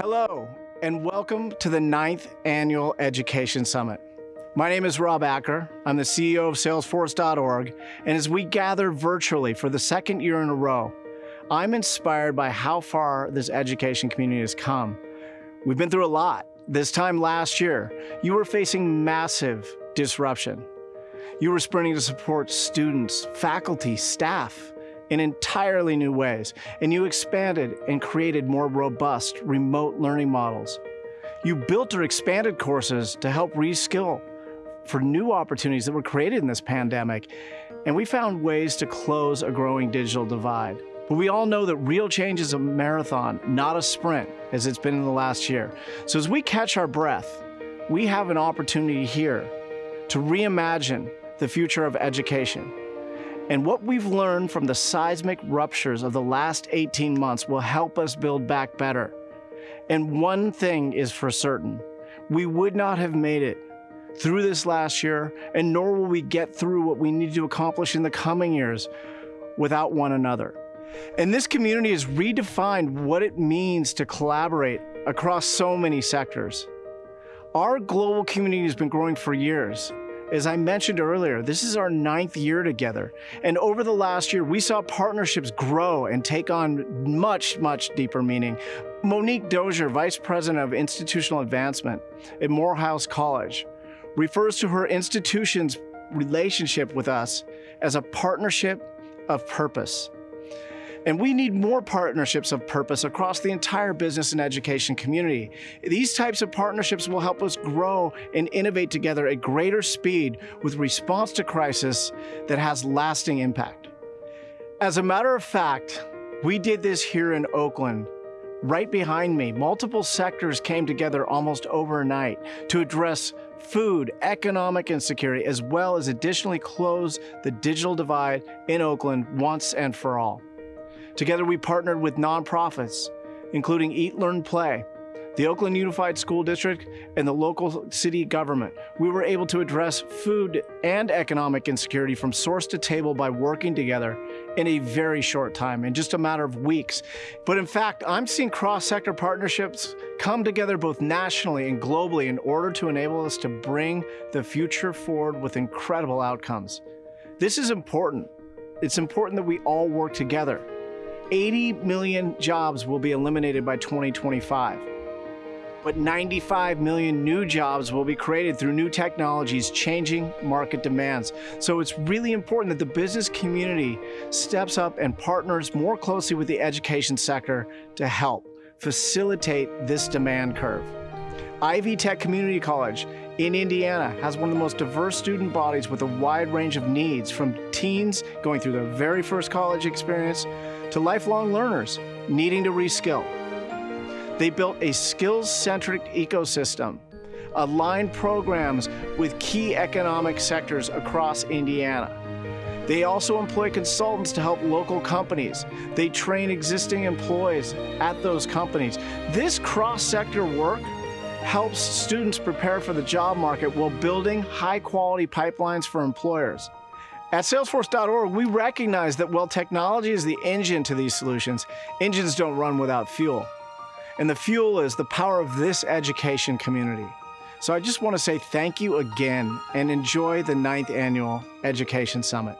Hello, and welcome to the ninth annual Education Summit. My name is Rob Acker. I'm the CEO of Salesforce.org, and as we gather virtually for the second year in a row, I'm inspired by how far this education community has come. We've been through a lot. This time last year, you were facing massive disruption. You were sprinting to support students, faculty, staff, in entirely new ways, and you expanded and created more robust remote learning models. You built or expanded courses to help reskill for new opportunities that were created in this pandemic, and we found ways to close a growing digital divide. But we all know that real change is a marathon, not a sprint, as it's been in the last year. So as we catch our breath, we have an opportunity here to reimagine the future of education and what we've learned from the seismic ruptures of the last 18 months will help us build back better. And one thing is for certain, we would not have made it through this last year, and nor will we get through what we need to accomplish in the coming years without one another. And this community has redefined what it means to collaborate across so many sectors. Our global community has been growing for years, as I mentioned earlier, this is our ninth year together. And over the last year, we saw partnerships grow and take on much, much deeper meaning. Monique Dozier, Vice President of Institutional Advancement at Morehouse College, refers to her institution's relationship with us as a partnership of purpose. And we need more partnerships of purpose across the entire business and education community. These types of partnerships will help us grow and innovate together at greater speed with response to crisis that has lasting impact. As a matter of fact, we did this here in Oakland. Right behind me, multiple sectors came together almost overnight to address food, economic insecurity, as well as additionally close the digital divide in Oakland once and for all. Together, we partnered with nonprofits, including Eat, Learn, Play, the Oakland Unified School District, and the local city government. We were able to address food and economic insecurity from source to table by working together in a very short time, in just a matter of weeks. But in fact, I'm seeing cross-sector partnerships come together both nationally and globally in order to enable us to bring the future forward with incredible outcomes. This is important. It's important that we all work together. 80 million jobs will be eliminated by 2025. But 95 million new jobs will be created through new technologies changing market demands. So it's really important that the business community steps up and partners more closely with the education sector to help facilitate this demand curve. Ivy Tech Community College in Indiana has one of the most diverse student bodies with a wide range of needs from teens going through their very first college experience to lifelong learners needing to reskill. They built a skills-centric ecosystem, aligned programs with key economic sectors across Indiana. They also employ consultants to help local companies. They train existing employees at those companies. This cross-sector work helps students prepare for the job market while building high-quality pipelines for employers. At Salesforce.org, we recognize that while technology is the engine to these solutions, engines don't run without fuel. And the fuel is the power of this education community. So I just want to say thank you again and enjoy the ninth annual Education Summit.